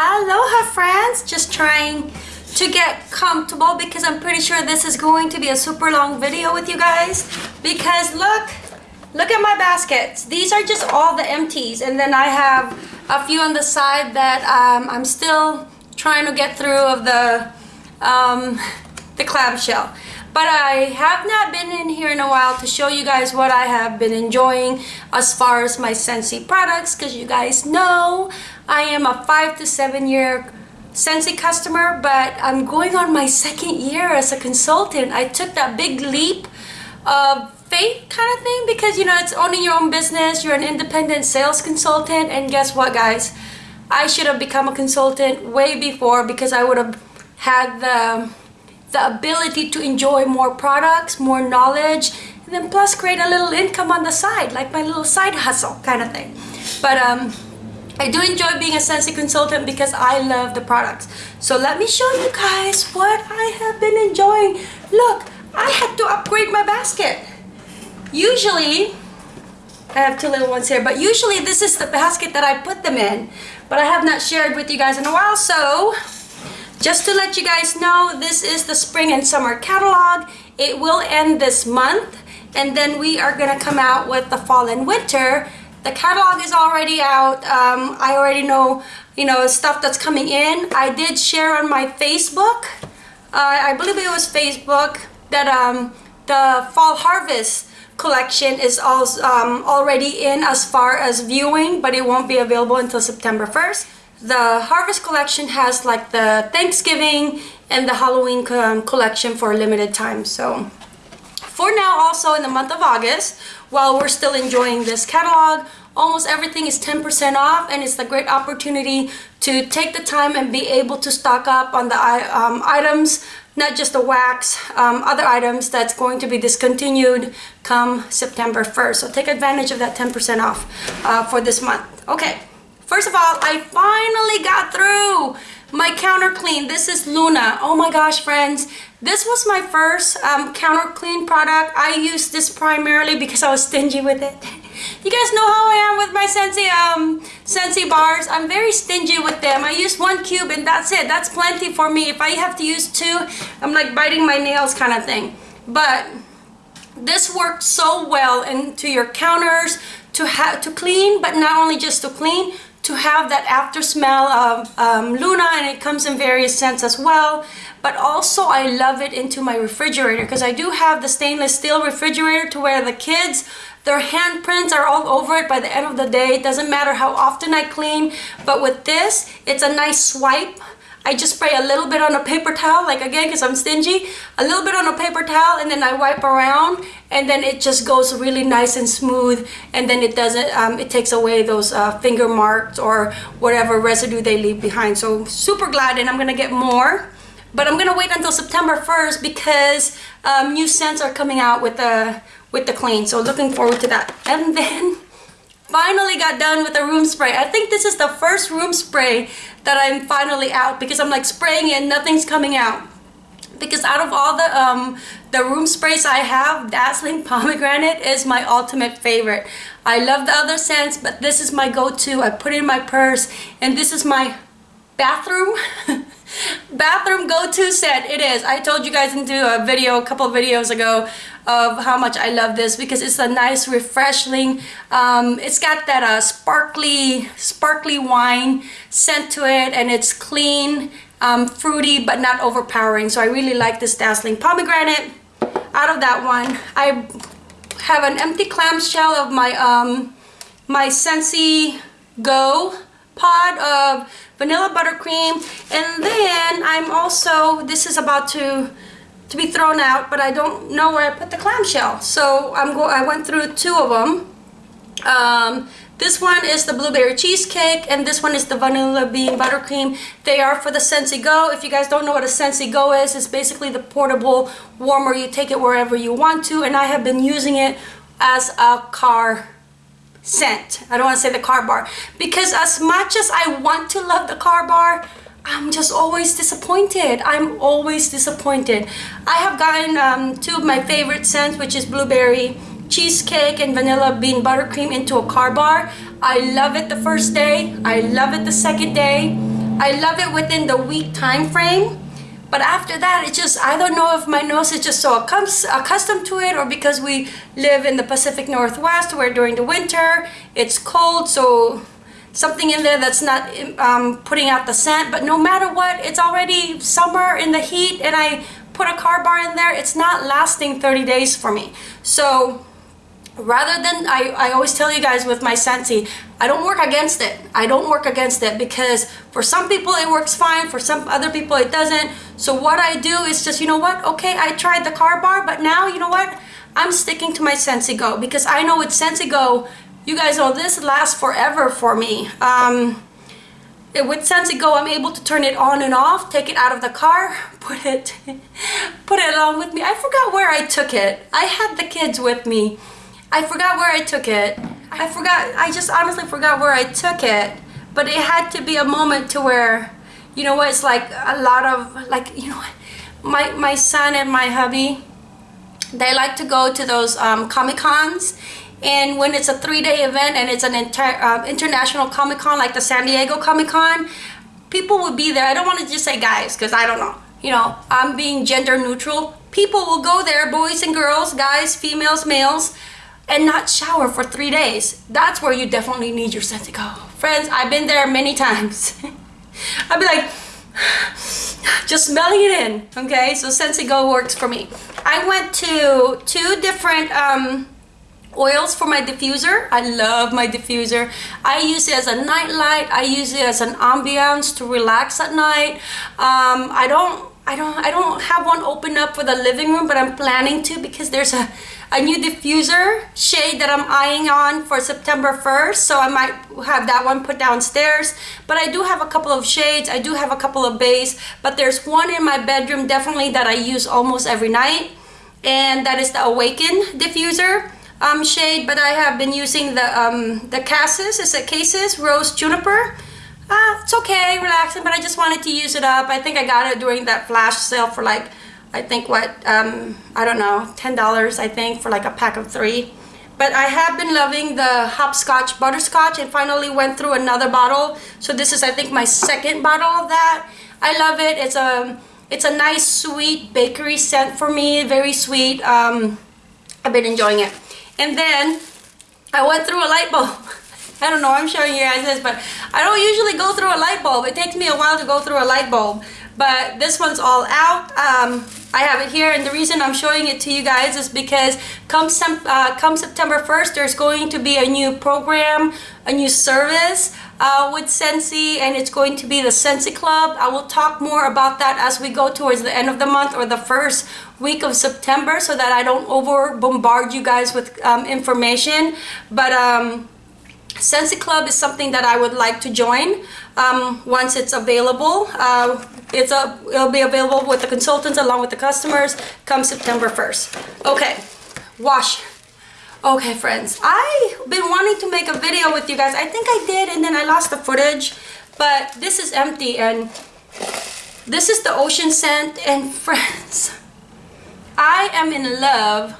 Aloha friends! Just trying to get comfortable because I'm pretty sure this is going to be a super long video with you guys. Because look look at my baskets. These are just all the empties. And then I have a few on the side that um, I'm still trying to get through of the um, the clamshell but I have not been in here in a while to show you guys what I have been enjoying as far as my Scentsy products because you guys know I am a five to seven year Scentsy customer but I'm going on my second year as a consultant. I took that big leap of faith kind of thing because you know it's owning your own business you're an independent sales consultant and guess what guys I should have become a consultant way before because I would have had the the ability to enjoy more products, more knowledge, and then plus create a little income on the side, like my little side hustle kind of thing. But um, I do enjoy being a Scentsy consultant because I love the products. So let me show you guys what I have been enjoying. Look, I had to upgrade my basket. Usually, I have two little ones here, but usually this is the basket that I put them in. But I have not shared with you guys in a while, so just to let you guys know, this is the spring and summer catalog. It will end this month and then we are gonna come out with the fall and winter. The catalog is already out. Um, I already know, you know, stuff that's coming in. I did share on my Facebook, uh, I believe it was Facebook, that um, the fall harvest collection is also, um, already in as far as viewing, but it won't be available until September 1st the Harvest collection has like the Thanksgiving and the Halloween um, collection for a limited time. So for now also in the month of August, while we're still enjoying this catalog, almost everything is 10% off and it's a great opportunity to take the time and be able to stock up on the um, items, not just the wax, um, other items that's going to be discontinued come September 1st. So take advantage of that 10% off uh, for this month. Okay. First of all, I finally got through my counter clean. This is Luna. Oh my gosh, friends. This was my first um, counter clean product. I used this primarily because I was stingy with it. You guys know how I am with my Scentsy um, Scentsy bars. I'm very stingy with them. I use one cube and that's it. That's plenty for me. If I have to use two, I'm like biting my nails kind of thing. But this worked so well into your counters to have to clean, but not only just to clean, to have that after smell of um, Luna and it comes in various scents as well. But also I love it into my refrigerator because I do have the stainless steel refrigerator to where the kids their handprints are all over it by the end of the day. It doesn't matter how often I clean but with this it's a nice swipe I just spray a little bit on a paper towel, like again, because I'm stingy, a little bit on a paper towel and then I wipe around and then it just goes really nice and smooth and then it doesn't, um, it takes away those uh, finger marks or whatever residue they leave behind. So super glad and I'm going to get more. But I'm going to wait until September 1st because um, new scents are coming out with the, with the clean. So looking forward to that. And then finally got done with the room spray. I think this is the first room spray that I'm finally out because I'm like spraying it and nothing's coming out. Because out of all the um, the room sprays I have, Dazzling Pomegranate is my ultimate favorite. I love the other scents, but this is my go-to. I put it in my purse and this is my bathroom bathroom go-to set it is. I told you guys into a video a couple videos ago of how much i love this because it's a nice refreshing um, it's got that uh, sparkly sparkly wine scent to it and it's clean um, fruity but not overpowering. So i really like this dazzling pomegranate. Out of that one i have an empty clamshell of my um my Scentsy Go pod of vanilla buttercream and then I'm also this is about to to be thrown out but I don't know where I put the clamshell so I'm go I went through two of them um, this one is the blueberry cheesecake and this one is the vanilla bean buttercream. They are for the Scentsy Go. If you guys don't know what a Scentsy Go is, it's basically the portable warmer. You take it wherever you want to and I have been using it as a car scent. I don't want to say the car bar because as much as I want to love the car bar, I'm just always disappointed. I'm always disappointed. I have gotten um, two of my favorite scents, which is blueberry cheesecake and vanilla bean buttercream into a car bar. I love it the first day. I love it the second day. I love it within the week time frame. But after that, it just, I don't know if my nose is just so accustomed to it or because we live in the Pacific Northwest where during the winter it's cold. So something in there that's not um, putting out the scent. But no matter what, it's already summer in the heat and I put a car bar in there, it's not lasting 30 days for me. So rather than I, I always tell you guys with my Scentsy I don't work against it. I don't work against it because for some people it works fine for some other people it doesn't. So what I do is just you know what? Okay I tried the car bar but now you know what? I'm sticking to my Scentsy Go because I know with Scentsy Go you guys know this lasts forever for me. Um, with Scentsy Go, I'm able to turn it on and off, take it out of the car, put it, put it along with me. I forgot where I took it. I had the kids with me I forgot where I took it. I forgot, I just honestly forgot where I took it. But it had to be a moment to where, you know what, it's like a lot of, like, you know what, my, my son and my hubby, they like to go to those um, Comic-Cons. And when it's a three-day event and it's an entire uh, international Comic-Con, like the San Diego Comic-Con, people would be there. I don't want to just say guys, because I don't know. You know, I'm being gender neutral. People will go there, boys and girls, guys, females, males, and not shower for three days. That's where you definitely need your Scentsy Go. Friends, I've been there many times. I'd be like, just smelling it in, okay? So Scentsy Go works for me. I went to two different um, oils for my diffuser. I love my diffuser. I use it as a night light. I use it as an ambiance to relax at night. Um, I don't I don't I don't have one open up for the living room, but I'm planning to because there's a a new diffuser shade that I'm eyeing on for September 1st so I might have that one put downstairs but I do have a couple of shades. I do have a couple of bays but there's one in my bedroom definitely that I use almost every night and that is the Awaken diffuser um, shade but I have been using the um, the Cassis, is it Cases Rose Juniper uh, it's okay relaxing but I just wanted to use it up I think I got it during that flash sale for like I think what, um, I don't know, $10 I think for like a pack of three. But I have been loving the hopscotch butterscotch and finally went through another bottle. So this is I think my second bottle of that. I love it. It's a, it's a nice sweet bakery scent for me, very sweet. Um, I've been enjoying it. And then I went through a light bulb. I don't know, I'm showing you guys this, but I don't usually go through a light bulb. It takes me a while to go through a light bulb but this one's all out. Um, I have it here and the reason I'm showing it to you guys is because come, uh, come September 1st there's going to be a new program a new service uh, with Scentsy and it's going to be the Scentsy Club. I will talk more about that as we go towards the end of the month or the first week of September so that I don't over bombard you guys with um, information. But um, Scentsy Club is something that I would like to join um, once it's available. Uh, it's a, it'll be available with the consultants along with the customers come September 1st. Okay, wash. Okay, friends, I've been wanting to make a video with you guys. I think I did and then I lost the footage, but this is empty and this is the ocean scent and friends, I am in love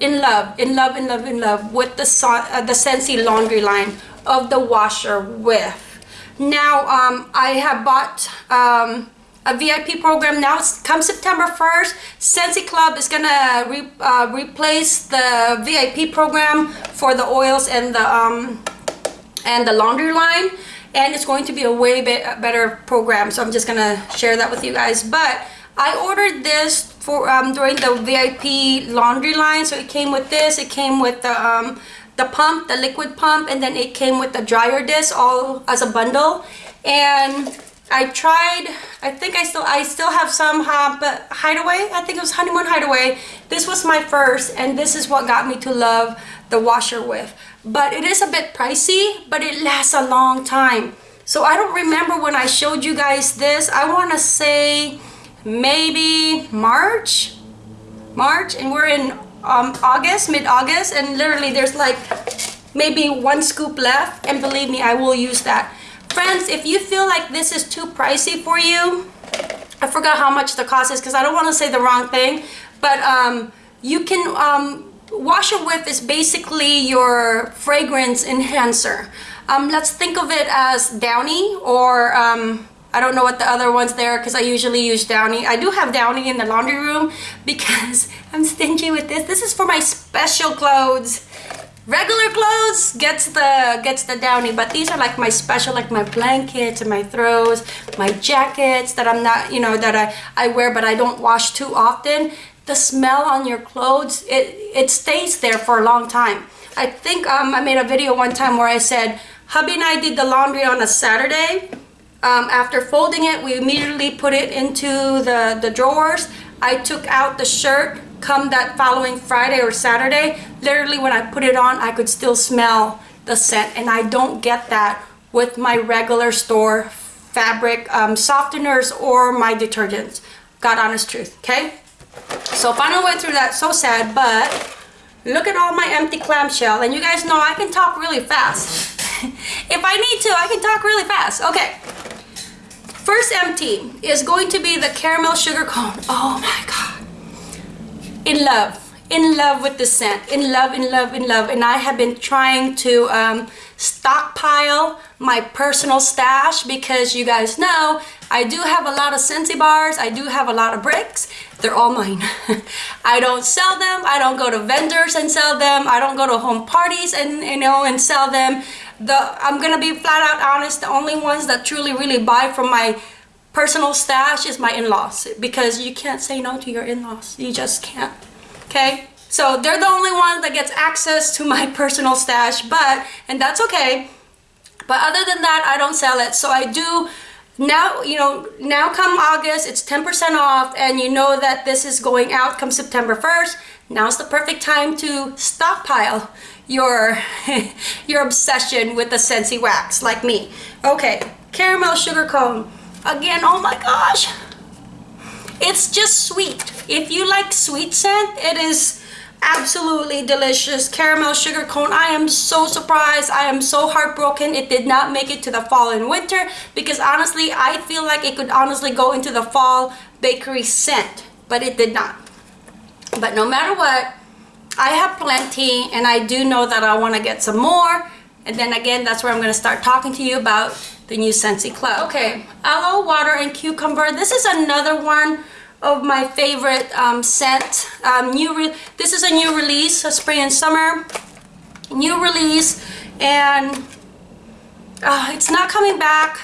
in love, in love, in love, in love with the, uh, the Scentsy laundry line of the washer whiff. Now, um, I have bought um, a VIP program now. Come September 1st, Scentsy Club is gonna re uh, replace the VIP program for the oils and the um, and the laundry line and it's going to be a way bit better program so I'm just gonna share that with you guys but I ordered this for um, during the VIP laundry line. So it came with this. It came with the um, the pump, the liquid pump, and then it came with the dryer disc all as a bundle. And I tried. I think I still I still have some but Hideaway. I think it was Honeymoon Hideaway. This was my first, and this is what got me to love the washer whiff. But it is a bit pricey, but it lasts a long time. So I don't remember when I showed you guys this. I want to say maybe March? March and we're in um, August mid-August and literally there's like maybe one scoop left and believe me I will use that. Friends if you feel like this is too pricey for you I forgot how much the cost is because I don't want to say the wrong thing but um, you can um, washer whiff is basically your fragrance enhancer. Um, let's think of it as Downy or um, I don't know what the other ones there because I usually use Downy. I do have Downy in the laundry room because I'm stingy with this. This is for my special clothes. Regular clothes gets the gets the Downy, but these are like my special, like my blankets and my throws, my jackets that I'm not, you know, that I, I wear but I don't wash too often. The smell on your clothes, it, it stays there for a long time. I think um, I made a video one time where I said, hubby and I did the laundry on a Saturday um, after folding it, we immediately put it into the, the drawers. I took out the shirt come that following Friday or Saturday. Literally when I put it on, I could still smell the scent and I don't get that with my regular store fabric um, softeners or my detergents. God honest truth, okay? So finally went through that, so sad, but look at all my empty clamshell. And you guys know I can talk really fast. if I need to, I can talk really fast. Okay, First empty is going to be the caramel sugar cone. Oh my God. In love. In love with the scent. In love, in love, in love. And I have been trying to um, stockpile my personal stash because you guys know I do have a lot of Scentsy bars. I do have a lot of bricks. They're all mine. I don't sell them. I don't go to vendors and sell them. I don't go to home parties and you know and sell them the I'm gonna be flat out honest the only ones that truly really buy from my personal stash is my in-laws because you can't say no to your in-laws you just can't okay? So they're the only ones that gets access to my personal stash but and that's okay. But other than that I don't sell it. So I do now you know now come August it's 10% off and you know that this is going out come September 1st now's the perfect time to stockpile your your obsession with the Scentsy wax like me. Okay, caramel sugar cone. Again, oh my gosh. It's just sweet. If you like sweet scent, it is absolutely delicious. Caramel sugar cone. I am so surprised. I am so heartbroken. It did not make it to the fall and winter because honestly, I feel like it could honestly go into the fall bakery scent, but it did not. But no matter what, I have plenty and I do know that I want to get some more. And then again, that's where I'm going to start talking to you about the new Scentsy Club. Okay, aloe, water, and cucumber. This is another one of my favorite um, scent. Um, new this is a new release, a spring and summer. New release and uh, it's not coming back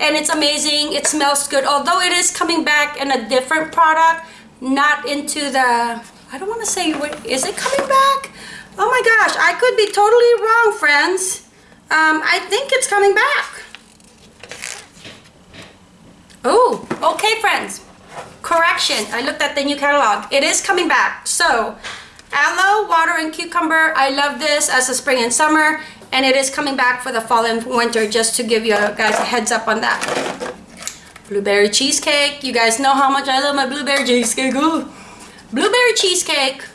and it's amazing. It smells good. Although it is coming back in a different product, not into the I don't want to say, is it coming back? Oh my gosh, I could be totally wrong, friends. Um, I think it's coming back. Oh, okay, friends. Correction, I looked at the new catalog. It is coming back. So, aloe, water, and cucumber. I love this as a spring and summer. And it is coming back for the fall and winter, just to give you guys a heads up on that. Blueberry cheesecake. You guys know how much I love my blueberry cheesecake. Ooh. Blueberry cheesecake.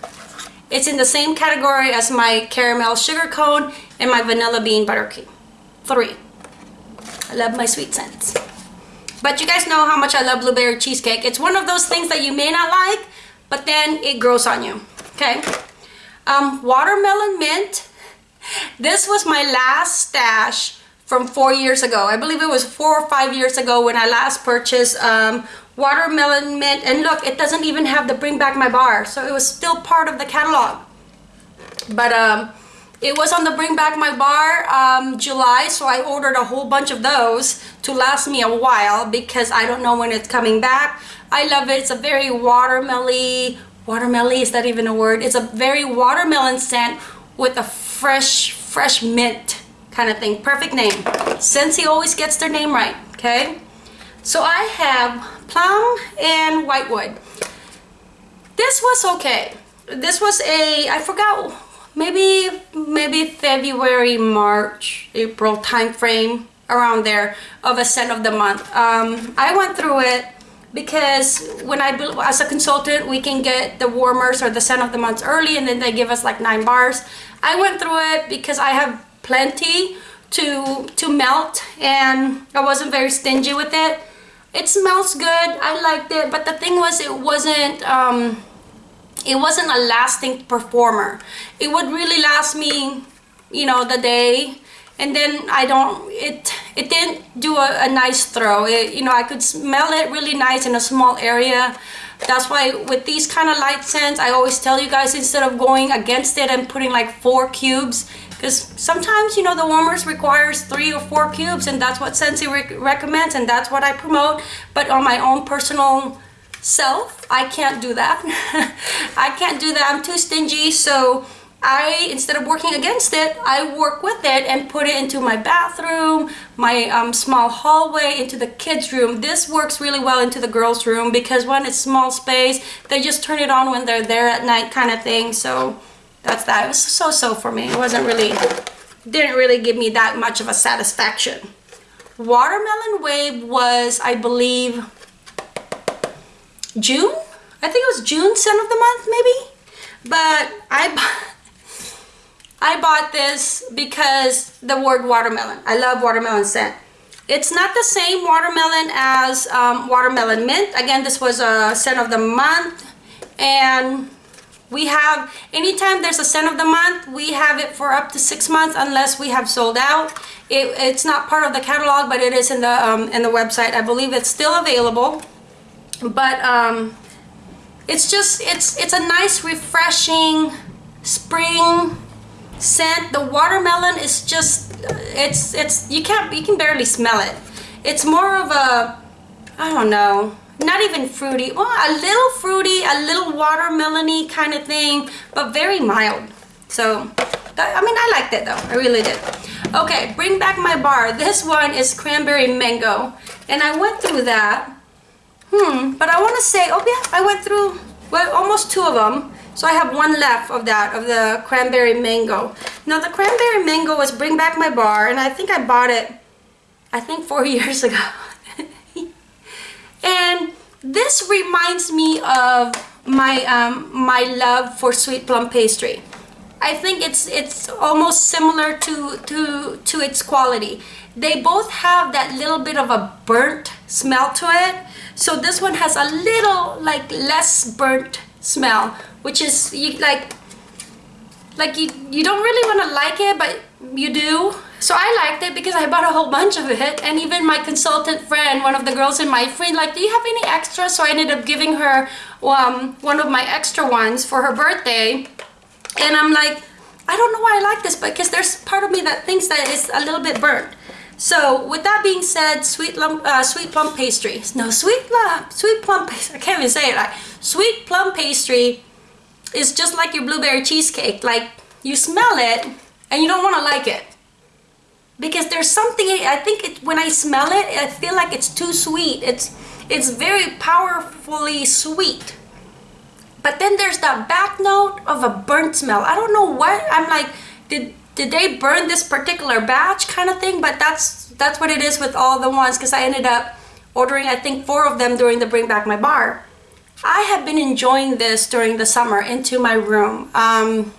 It's in the same category as my caramel sugar cone and my vanilla bean buttercream. Three. I love my sweet scents. But you guys know how much I love blueberry cheesecake. It's one of those things that you may not like, but then it grows on you. Okay. Um, watermelon mint. This was my last stash from four years ago. I believe it was four or five years ago when I last purchased um, watermelon mint and look it doesn't even have the bring back my bar so it was still part of the catalog. But um it was on the bring back my bar um, July so I ordered a whole bunch of those to last me a while because I don't know when it's coming back. I love it. It's a very watermelon watermelon is that even a word? It's a very watermelon scent with a fresh fresh mint kind of thing. Perfect name. Scentsy always gets their name right okay? So I have plum and whitewood. This was okay. This was a, I forgot, maybe, maybe February, March, April time frame around there of a scent of the month. Um, I went through it because when I, as a consultant, we can get the warmers or the scent of the months early and then they give us like nine bars. I went through it because I have plenty to, to melt and I wasn't very stingy with it it smells good i liked it but the thing was it wasn't um it wasn't a lasting performer it would really last me you know the day and then i don't it it didn't do a, a nice throw. It, you know, I could smell it really nice in a small area. That's why with these kind of light scents, I always tell you guys instead of going against it and putting like four cubes, because sometimes, you know, the warmers requires three or four cubes and that's what re recommends and that's what I promote. But on my own personal self, I can't do that. I can't do that. I'm too stingy. So I, instead of working against it, I work with it and put it into my bathroom, my um, small hallway, into the kids' room. This works really well into the girls' room because when it's small space, they just turn it on when they're there at night kind of thing. So that's that. It was so-so for me. It wasn't really, didn't really give me that much of a satisfaction. Watermelon Wave was, I believe, June? I think it was June scent of the month, maybe? But I I bought this because the word watermelon. I love watermelon scent. It's not the same watermelon as um, watermelon mint. Again, this was a scent of the month. And we have, anytime there's a scent of the month, we have it for up to six months unless we have sold out. It, it's not part of the catalog, but it is in the, um, in the website. I believe it's still available. But um, it's just, it's, it's a nice, refreshing spring scent. The watermelon is just, it's, it's, you can't, you can barely smell it. It's more of a, I don't know, not even fruity. Well, a little fruity, a little watermelony kind of thing, but very mild. So, I mean, I liked it though. I really did. Okay, bring back my bar. This one is cranberry mango. And I went through that. Hmm, but I want to say, oh yeah, I went through, well, almost two of them. So I have one left of that, of the cranberry mango. Now the cranberry mango was Bring Back My Bar, and I think I bought it, I think four years ago. and this reminds me of my um, my love for sweet plum pastry. I think it's it's almost similar to to to its quality. They both have that little bit of a burnt smell to it. So this one has a little like less burnt smell which is you like like you you don't really want to like it but you do so I liked it because I bought a whole bunch of it and even my consultant friend one of the girls in my friend like do you have any extra so I ended up giving her um, one of my extra ones for her birthday and I'm like I don't know why I like this but because there's part of me that thinks that it's a little bit burnt so with that being said, sweet lump, uh, sweet plum pastry. No, sweet plum, sweet plum pastry. I can't even say it right. Sweet plum pastry is just like your blueberry cheesecake. Like you smell it and you don't want to like it because there's something. I think it, when I smell it, I feel like it's too sweet. It's it's very powerfully sweet. But then there's that back note of a burnt smell. I don't know what I'm like. Did did they burn this particular batch kind of thing but that's that's what it is with all the ones because I ended up ordering I think four of them during the bring back my bar I have been enjoying this during the summer into my room um,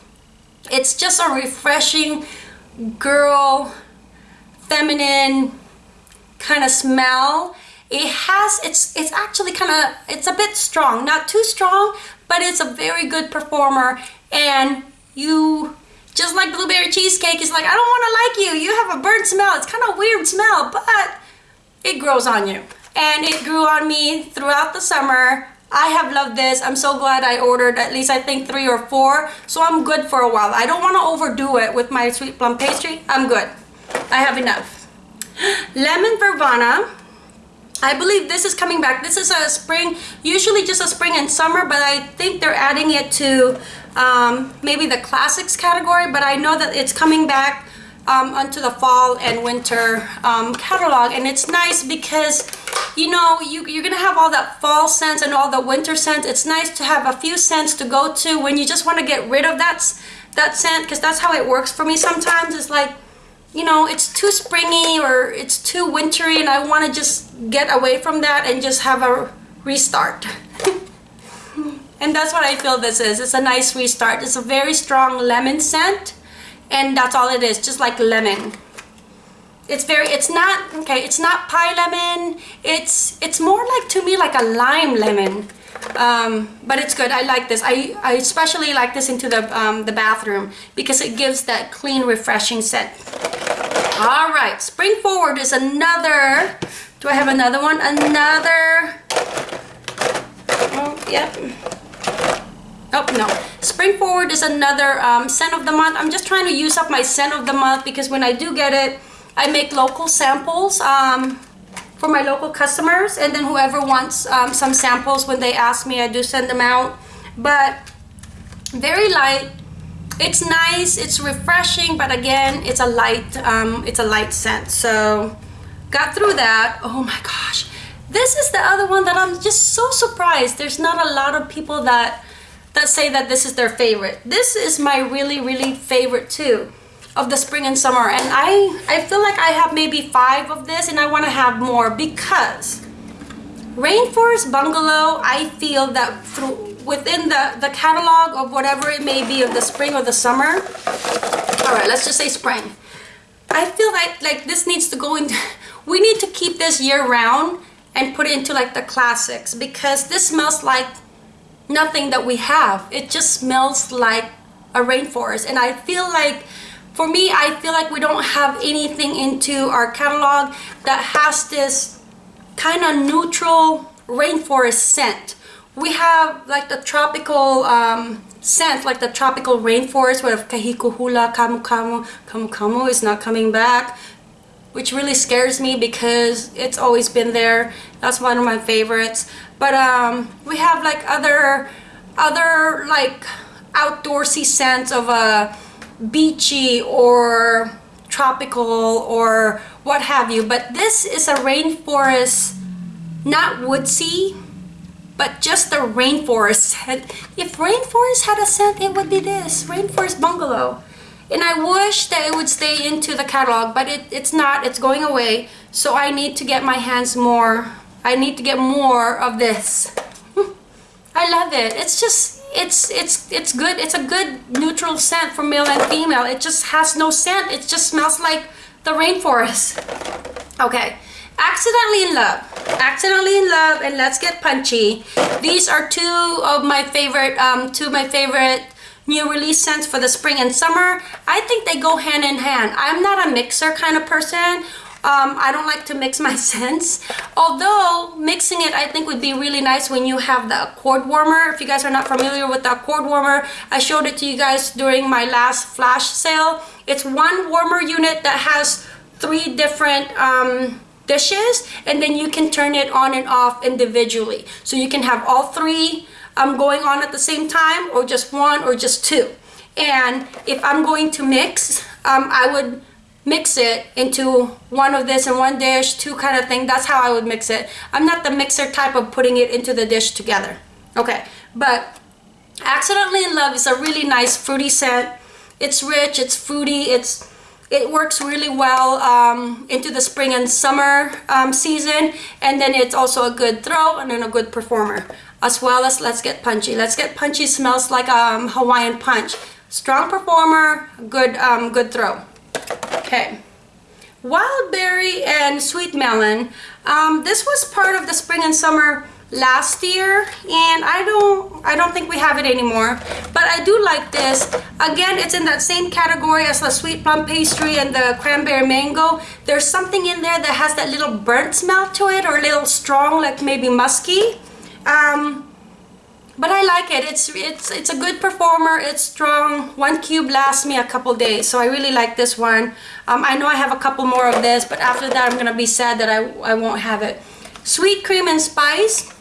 it's just a refreshing girl feminine kind of smell it has it's it's actually kind of it's a bit strong not too strong but it's a very good performer and you just like blueberry cheesecake is like, I don't want to like you. You have a burnt smell. It's kind of weird smell, but it grows on you. And it grew on me throughout the summer. I have loved this. I'm so glad I ordered at least I think three or four. So I'm good for a while. I don't want to overdo it with my sweet plum pastry. I'm good. I have enough. Lemon Verbena. I believe this is coming back. This is a spring, usually just a spring and summer, but I think they're adding it to um, maybe the classics category, but I know that it's coming back um, onto the fall and winter um, catalog and it's nice because you know you, you're gonna have all that fall scents and all the winter scents it's nice to have a few scents to go to when you just want to get rid of that that scent because that's how it works for me sometimes it's like you know it's too springy or it's too wintry and I want to just get away from that and just have a restart And that's what I feel this is. It's a nice restart. It's a very strong lemon scent. And that's all it is, just like lemon. It's very, it's not, okay, it's not pie lemon. It's it's more like, to me, like a lime lemon. Um, but it's good. I like this. I, I especially like this into the, um, the bathroom because it gives that clean, refreshing scent. All right, Spring Forward is another, do I have another one? Another, oh, yep. Oh, no. Spring Forward is another um, scent of the month. I'm just trying to use up my scent of the month because when I do get it, I make local samples um, for my local customers. And then whoever wants um, some samples, when they ask me, I do send them out. But very light. It's nice. It's refreshing. But again, it's a light, um, it's a light scent. So got through that. Oh my gosh. This is the other one that I'm just so surprised. There's not a lot of people that that say that this is their favorite. This is my really, really favorite too of the spring and summer. And I, I feel like I have maybe five of this and I want to have more because Rainforest Bungalow, I feel that through within the, the catalog of whatever it may be of the spring or the summer. All right, let's just say spring. I feel like, like this needs to go into, we need to keep this year round and put it into like the classics because this smells like nothing that we have. It just smells like a rainforest. And I feel like, for me, I feel like we don't have anything into our catalog that has this kind of neutral rainforest scent. We have like the tropical um, scent, like the tropical rainforest where kahikuhula, kamu kamu, kamu kamu is not coming back which really scares me because it's always been there. That's one of my favorites but um, we have like other other like outdoorsy scents of a beachy or tropical or what have you but this is a rainforest not woodsy but just the rainforest if rainforest had a scent it would be this rainforest bungalow and I wish that it would stay into the catalog but it, it's not it's going away so I need to get my hands more I need to get more of this. I love it. It's just, it's, it's, it's good. It's a good neutral scent for male and female. It just has no scent. It just smells like the rainforest. Okay. Accidentally in Love. Accidentally in Love and Let's Get Punchy. These are two of my favorite, um, two of my favorite new release scents for the spring and summer. I think they go hand in hand. I'm not a mixer kind of person um, I don't like to mix my scents. Although mixing it I think would be really nice when you have the cord warmer. If you guys are not familiar with the cord warmer, I showed it to you guys during my last flash sale. It's one warmer unit that has three different um, dishes and then you can turn it on and off individually. So you can have all three um, going on at the same time or just one or just two. And if I'm going to mix, um, I would mix it into one of this and one dish, two kind of thing. That's how I would mix it. I'm not the mixer type of putting it into the dish together. Okay, but Accidentally in Love is a really nice fruity scent. It's rich, it's fruity, it's it works really well um, into the spring and summer um, season and then it's also a good throw and then a good performer as well as Let's Get Punchy. Let's Get Punchy smells like um, Hawaiian Punch. Strong performer, good, um, good throw. Okay. Wild berry and sweet melon. Um, this was part of the spring and summer last year and I don't I don't think we have it anymore but I do like this again it's in that same category as the sweet plum pastry and the cranberry mango there's something in there that has that little burnt smell to it or a little strong like maybe musky um, but I like it. It's it's it's a good performer. It's strong. One cube lasts me a couple days, so I really like this one. Um, I know I have a couple more of this, but after that I'm gonna be sad that I I won't have it. Sweet cream and spice.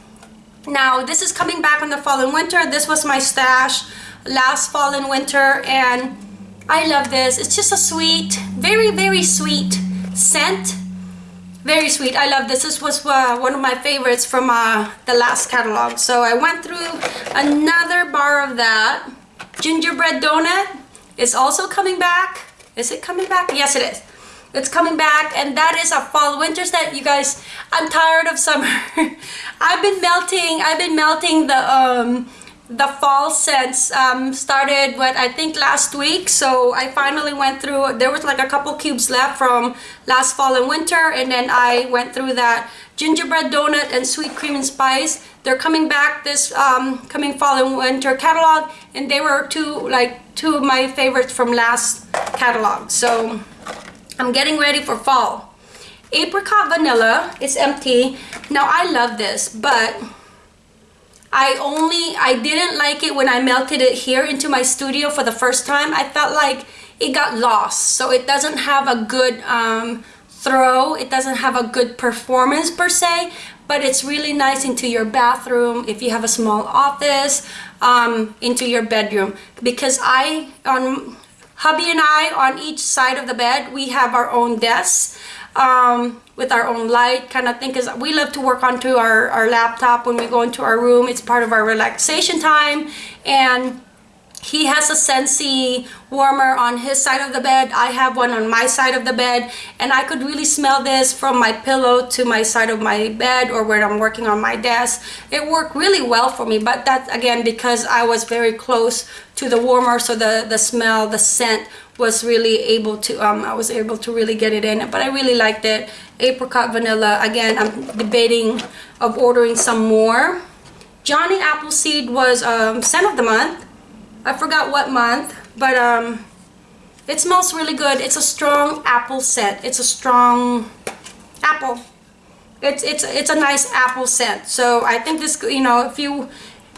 Now this is coming back in the fall and winter. This was my stash last fall and winter, and I love this. It's just a sweet, very very sweet scent. Very sweet. I love this. This was uh, one of my favorites from uh, the last catalog. So i went through another bar of that. Gingerbread donut is also coming back. Is it coming back? Yes it is it's coming back and that is a fall. Winter set you guys i'm tired of summer. I've been melting i've been melting the um the fall scents um, started what I think last week. So I finally went through there was like a couple cubes left from last fall and winter and then I went through that gingerbread donut and sweet cream and spice. They're coming back this um, coming fall and winter catalog and they were two like two of my favorites from last catalog. So I'm getting ready for fall. Apricot vanilla, it's empty. Now I love this, but I only, I didn't like it when I melted it here into my studio for the first time. I felt like it got lost. So it doesn't have a good um, throw. It doesn't have a good performance per se, but it's really nice into your bathroom if you have a small office, um, into your bedroom. Because I, on hubby and I, on each side of the bed, we have our own desks um, with our own light kind of thing because we love to work onto our, our laptop when we go into our room. It's part of our relaxation time and he has a Scentsy warmer on his side of the bed. I have one on my side of the bed and I could really smell this from my pillow to my side of my bed or where I'm working on my desk. It worked really well for me but that's again because I was very close to the warmer so the, the smell, the scent was really able to, um, I was able to really get it in but I really liked it. Apricot vanilla, again I'm debating of ordering some more. Johnny Appleseed was um, scent of the month I forgot what month, but um, it smells really good. It's a strong apple scent. It's a strong apple. It's it's it's a nice apple scent. So I think this, you know, if you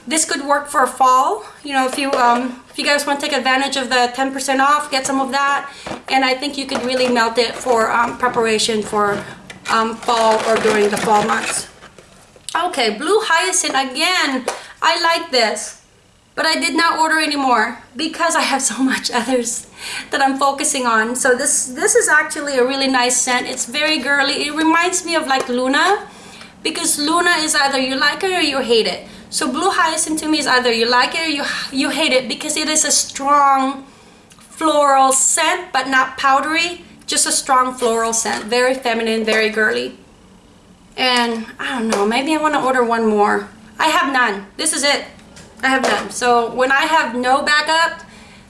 this could work for fall. You know, if you um, if you guys want to take advantage of the 10% off, get some of that. And I think you could really melt it for um, preparation for um, fall or during the fall months. Okay, blue hyacinth again. I like this but I did not order anymore because I have so much others that I'm focusing on. So this, this is actually a really nice scent. It's very girly. It reminds me of like Luna because Luna is either you like it or you hate it. So Blue Hyacinth to me is either you like it or you, you hate it because it is a strong floral scent but not powdery. Just a strong floral scent. Very feminine, very girly. And I don't know, maybe I want to order one more. I have none. This is it. I have none. So when I have no backup,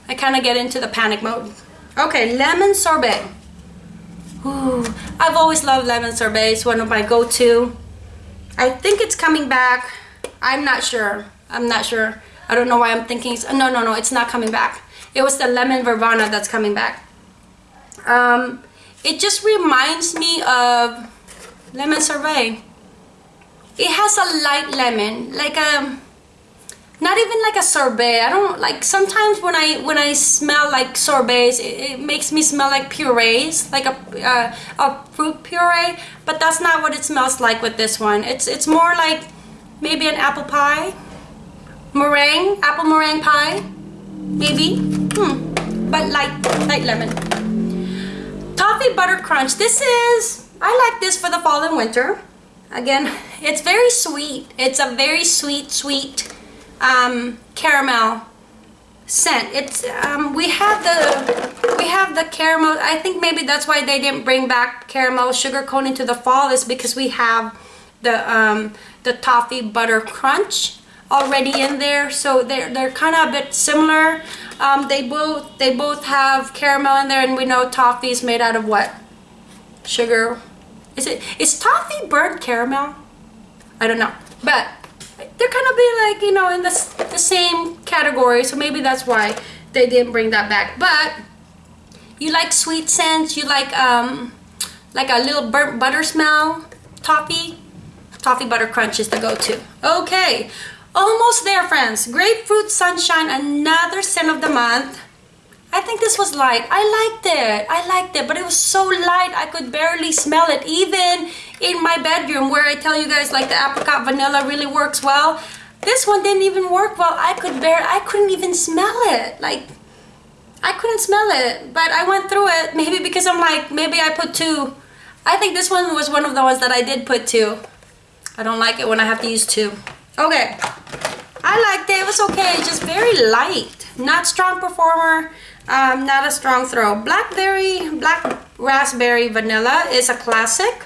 I kind of get into the panic mode. Okay, lemon sorbet. Ooh, I've always loved lemon sorbet. It's one of my go-to. I think it's coming back. I'm not sure. I'm not sure. I don't know why I'm thinking. no, no, no. It's not coming back. It was the lemon verbena that's coming back. Um, it just reminds me of lemon sorbet. It has a light lemon, like a um, not even like a sorbet. I don't like sometimes when i when i smell like sorbets it, it makes me smell like purees like a uh, a fruit puree but that's not what it smells like with this one. It's it's more like maybe an apple pie. Meringue apple meringue pie maybe. Hmm but light light lemon. Toffee butter crunch. This is i like this for the fall and winter. Again it's very sweet. It's a very sweet sweet um, caramel scent. It's um, we have the we have the caramel. I think maybe that's why they didn't bring back caramel sugar cone into the fall is because we have the um, the toffee butter crunch already in there. So they're they're kind of a bit similar. Um, they both they both have caramel in there, and we know toffee is made out of what? Sugar. Is it is toffee burnt caramel? I don't know, but they're kind of be like you know in the, the same category so maybe that's why they didn't bring that back. But you like sweet scents you like um like a little burnt butter smell? Toffee? Toffee butter crunch is the go-to. Okay almost there friends. Grapefruit sunshine another scent of the month I think this was light. I liked it. I liked it, but it was so light I could barely smell it. Even in my bedroom where I tell you guys like the apricot vanilla really works well. This one didn't even work well. I could bear, I couldn't even smell it. Like, I couldn't smell it, but I went through it. Maybe because I'm like, maybe I put two. I think this one was one of the ones that I did put two. I don't like it when I have to use two. Okay. I liked it. It was okay. Just very light. Not strong performer. Um, not a strong throw. Blackberry, black raspberry vanilla is a classic.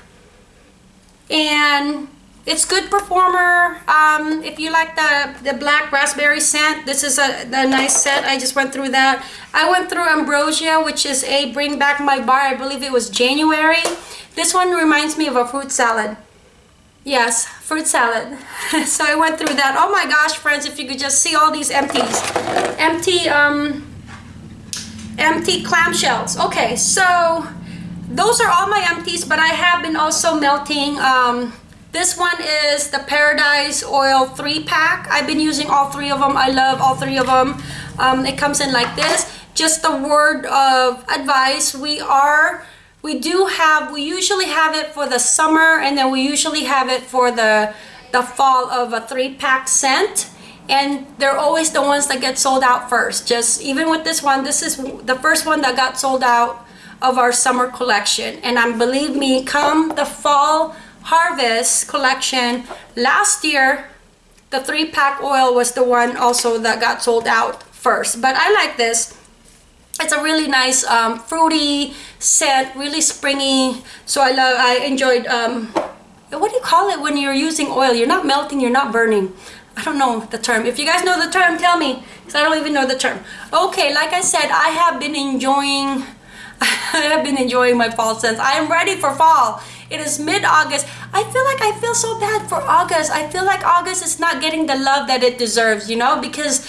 And it's good performer. Um, if you like the, the black raspberry scent, this is a, a nice scent. I just went through that. I went through Ambrosia, which is a Bring Back My Bar. I believe it was January. This one reminds me of a fruit salad. Yes, fruit salad. so I went through that. Oh my gosh, friends, if you could just see all these empties. Empty, um, empty clamshells. Okay, so those are all my empties, but I have been also melting. Um, this one is the Paradise Oil 3 pack. I've been using all three of them. I love all three of them. Um, it comes in like this. Just a word of advice. We are, we do have, we usually have it for the summer and then we usually have it for the, the fall of a three pack scent and they're always the ones that get sold out first. Just even with this one this is the first one that got sold out of our summer collection. And I'm believe me come the fall harvest collection last year the three pack oil was the one also that got sold out first. But I like this. It's a really nice um, fruity scent really springy. So I love I enjoyed um, what do you call it when you're using oil? You're not melting you're not burning I don't know the term. If you guys know the term, tell me, because I don't even know the term. Okay, like I said, I have been enjoying, I have been enjoying my fall since. I am ready for fall. It is mid-August. I feel like I feel so bad for August. I feel like August is not getting the love that it deserves, you know, because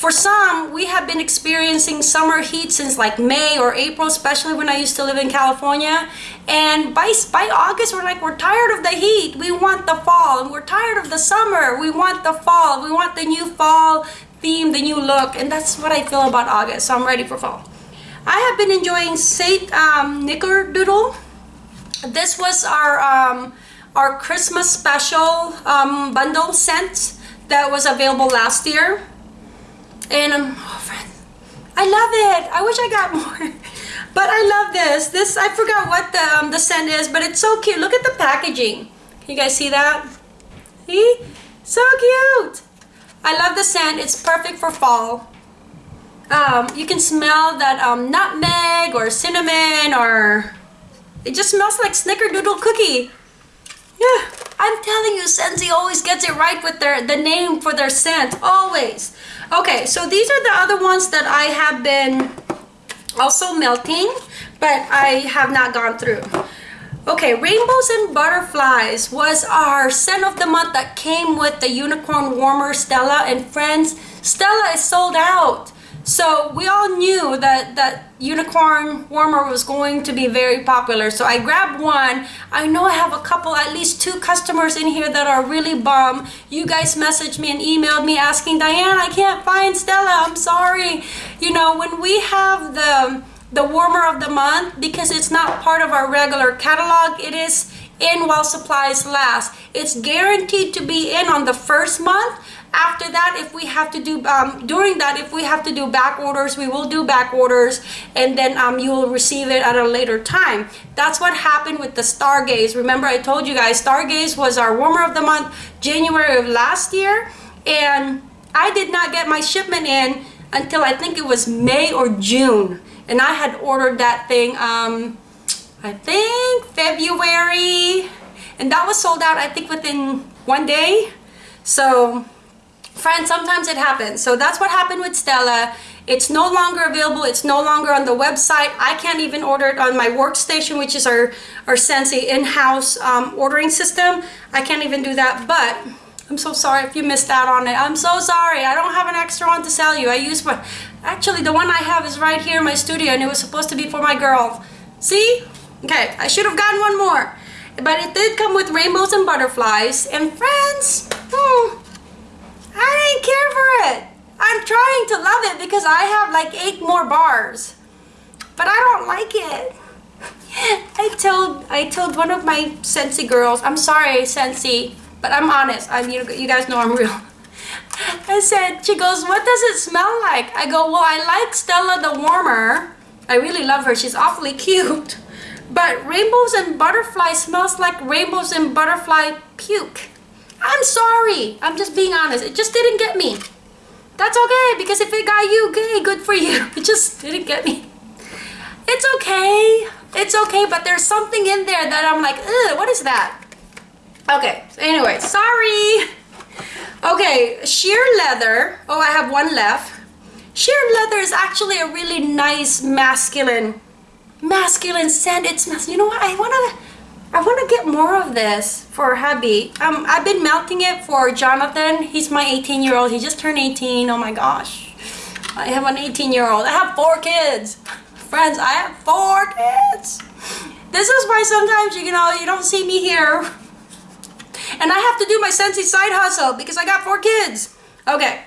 for some, we have been experiencing summer heat since like May or April, especially when I used to live in California. And by, by August, we're like, we're tired of the heat. We want the fall. And we're tired of the summer. We want the fall. We want the new fall theme, the new look. And that's what I feel about August. So I'm ready for fall. I have been enjoying Saint um. This was our, um, our Christmas special um, bundle scent that was available last year and um, oh, I love it. I wish I got more. but I love this. This, I forgot what the, um, the scent is, but it's so cute. Look at the packaging. Can you guys see that? See? So cute. I love the scent. It's perfect for fall. Um, you can smell that um, nutmeg or cinnamon or it just smells like snickerdoodle cookie. Yeah, I'm telling you, Scentsy always gets it right with their the name for their scent, always. Okay, so these are the other ones that I have been also melting, but I have not gone through. Okay, Rainbows and Butterflies was our scent of the month that came with the Unicorn Warmer Stella. And friends, Stella is sold out. So we all knew that that unicorn warmer was going to be very popular. So I grabbed one. I know I have a couple, at least two customers in here that are really bummed. You guys messaged me and emailed me asking, Diane, I can't find Stella. I'm sorry. You know, when we have the the warmer of the month, because it's not part of our regular catalog, it is in while supplies last. It's guaranteed to be in on the first month after that if we have to do um, during that if we have to do back orders we will do back orders and then um, you will receive it at a later time. That's what happened with the stargaze. Remember I told you guys stargaze was our warmer of the month January of last year and I did not get my shipment in until I think it was May or June and I had ordered that thing um, I think February and that was sold out I think within one day. So Friends, sometimes it happens. So that's what happened with Stella. It's no longer available. It's no longer on the website. I can't even order it on my workstation, which is our, our Scentsy in-house um, ordering system. I can't even do that, but I'm so sorry if you missed out on it. I'm so sorry. I don't have an extra one to sell you. I use my, actually the one I have is right here in my studio and it was supposed to be for my girl. See? Okay, I should have gotten one more. But it did come with rainbows and butterflies. And friends, hmm, I didn't care for it. I'm trying to love it because I have like eight more bars. But I don't like it. I told I told one of my Scentsy girls, I'm sorry Scentsy, but I'm honest. I'm you, you guys know I'm real. I said, she goes, what does it smell like? I go, well, I like Stella the Warmer. I really love her. She's awfully cute. But rainbows and butterfly smells like rainbows and butterfly puke. I'm sorry. I'm just being honest. It just didn't get me. That's okay because if it got you, okay, good for you. It just didn't get me. It's okay. It's okay, but there's something in there that I'm like, ugh, what is that? Okay, so anyway, sorry. Okay, sheer leather. Oh, I have one left. Sheer leather is actually a really nice masculine, masculine scent. It smells, you know what, I want to I want to get more of this for hubby. Um, I've been melting it for Jonathan. He's my 18 year old. He just turned 18. Oh my gosh. I have an 18 year old. I have four kids. Friends, I have four kids. This is why sometimes, you know, you don't see me here. And I have to do my Scentsy side hustle because I got four kids. Okay.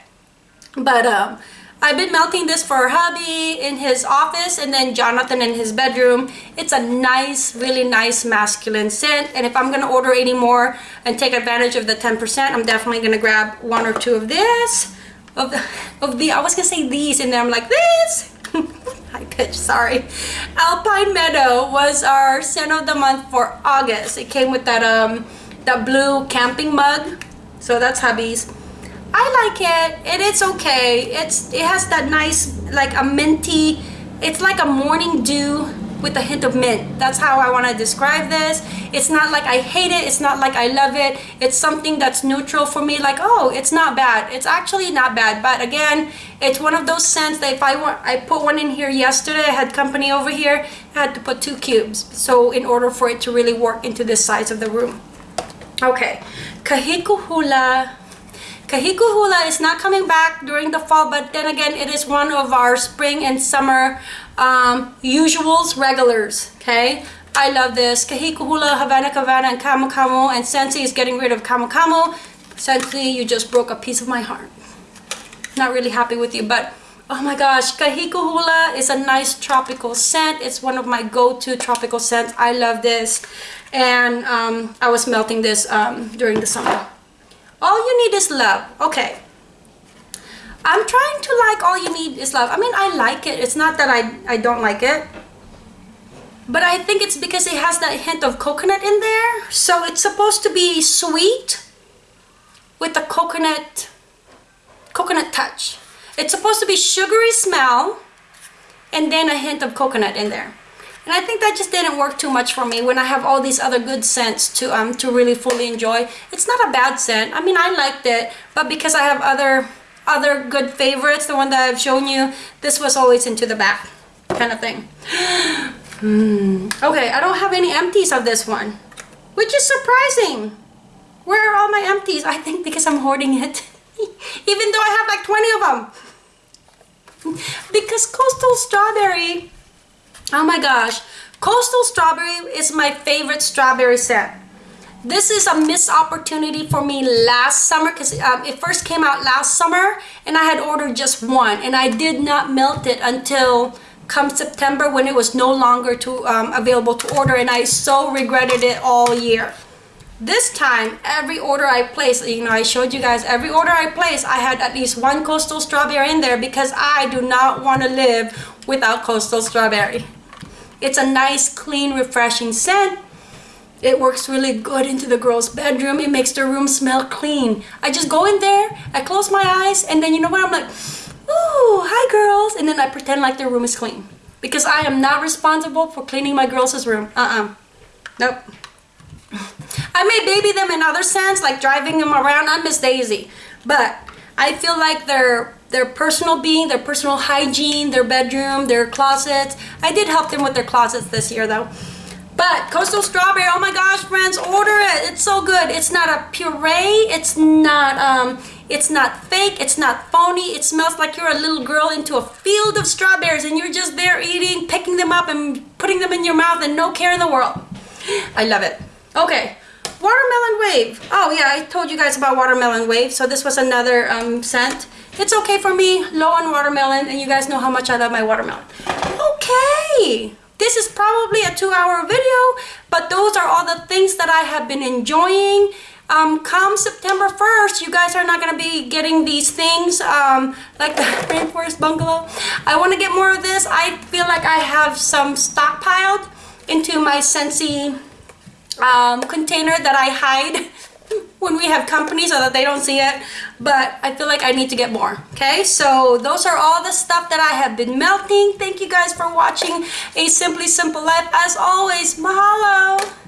But, um, I've been melting this for hubby in his office and then Jonathan in his bedroom. It's a nice, really nice masculine scent. And if I'm gonna order any more and take advantage of the 10%, I'm definitely gonna grab one or two of this. Of the, of the, I was gonna say these and then I'm like, this! High pitch, sorry. Alpine Meadow was our scent of the month for August. It came with that, um, that blue camping mug. So that's hubby's. I like it and it's okay. It's it has that nice like a minty it's like a morning dew with a hint of mint. That's how I want to describe this. It's not like I hate it it's not like I love it. It's something that's neutral for me like oh it's not bad. It's actually not bad but again it's one of those scents that if I want I put one in here yesterday I had company over here I had to put two cubes so in order for it to really work into this size of the room. Okay Kahiko Hula Kahiko Hula is not coming back during the fall, but then again, it is one of our spring and summer um, usuals, regulars, okay? I love this. Kahiko Hula, Havana Havana, and Camo Camo, and Scentsy is getting rid of Camo Camo. Scentsy, you just broke a piece of my heart. Not really happy with you, but oh my gosh, Kahiko Hula is a nice tropical scent. It's one of my go-to tropical scents. I love this. And um, I was melting this um, during the summer. All you need is love. Okay. I'm trying to like all you need is love. I mean, I like it. It's not that I, I don't like it. But I think it's because it has that hint of coconut in there. So it's supposed to be sweet with the coconut, coconut touch. It's supposed to be sugary smell and then a hint of coconut in there. And I think that just didn't work too much for me when I have all these other good scents to um to really fully enjoy. It's not a bad scent. I mean, I liked it, but because I have other other good favorites, the one that I've shown you, this was always into the back kind of thing. hmm. Okay, I don't have any empties of this one, which is surprising. Where are all my empties? I think because I'm hoarding it. Even though I have like 20 of them. because Coastal Strawberry Oh my gosh. Coastal Strawberry is my favorite strawberry scent. This is a missed opportunity for me last summer because um, it first came out last summer and I had ordered just one and I did not melt it until come September when it was no longer to, um, available to order and I so regretted it all year. This time, every order I placed, you know, I showed you guys, every order I placed, I had at least one coastal strawberry in there because I do not want to live without coastal strawberry. It's a nice, clean, refreshing scent. It works really good into the girl's bedroom. It makes the room smell clean. I just go in there, I close my eyes, and then you know what? I'm like, ooh, hi girls. And then I pretend like their room is clean. Because I am not responsible for cleaning my girls' room. Uh-uh. Nope. I may baby them in other scents, like driving them around. I'm Miss Daisy. But I feel like they're their personal being, their personal hygiene, their bedroom, their closets. I did help them with their closets this year though. But Coastal Strawberry, oh my gosh, friends, order it. It's so good. It's not a puree. It's not um it's not fake. It's not phony. It smells like you're a little girl into a field of strawberries and you're just there eating, picking them up and putting them in your mouth and no care in the world. I love it. Okay. Watermelon Wave. Oh yeah, I told you guys about Watermelon Wave. So this was another um, scent. It's okay for me, low on watermelon, and you guys know how much I love my watermelon. Okay, this is probably a two-hour video, but those are all the things that I have been enjoying. Um, come September 1st, you guys are not going to be getting these things, um, like the Rainforest Bungalow. I want to get more of this. I feel like I have some stockpiled into my Scentsy um, container that I hide when we have company so that they don't see it but I feel like I need to get more okay? So those are all the stuff that I have been melting. Thank you guys for watching a simply simple life. As always mahalo